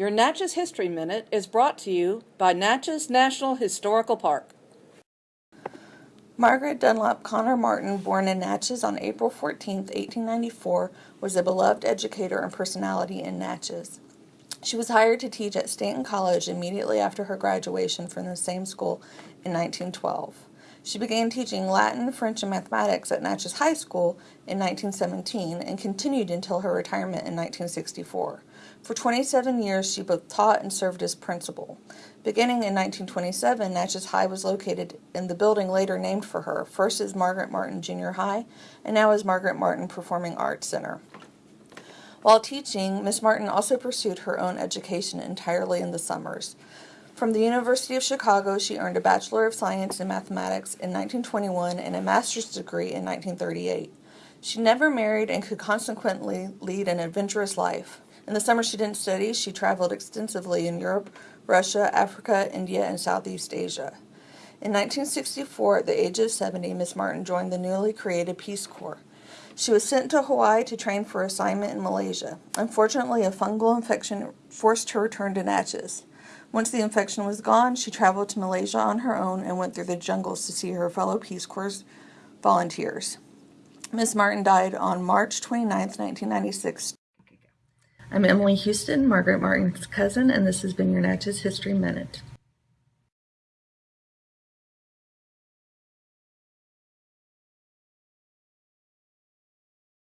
Your Natchez History Minute is brought to you by Natchez National Historical Park. Margaret Dunlop Connor Martin, born in Natchez on April 14, 1894, was a beloved educator and personality in Natchez. She was hired to teach at Stanton College immediately after her graduation from the same school in 1912. She began teaching Latin, French, and mathematics at Natchez High School in 1917 and continued until her retirement in 1964. For 27 years, she both taught and served as principal. Beginning in 1927, Natchez High was located in the building later named for her, first as Margaret Martin Junior High, and now as Margaret Martin Performing Arts Center. While teaching, Miss Martin also pursued her own education entirely in the summers. From the University of Chicago, she earned a Bachelor of Science in Mathematics in 1921 and a master's degree in 1938. She never married and could consequently lead an adventurous life. In the summer she didn't study, she traveled extensively in Europe, Russia, Africa, India, and Southeast Asia. In 1964, at the age of 70, Miss Martin joined the newly created Peace Corps. She was sent to Hawaii to train for assignment in Malaysia. Unfortunately, a fungal infection forced her return to Natchez. Once the infection was gone, she traveled to Malaysia on her own and went through the jungles to see her fellow Peace Corps volunteers. Miss Martin died on March 29, 1996. I'm Emily Houston, Margaret Martin's cousin, and this has been your Natchez History Minute.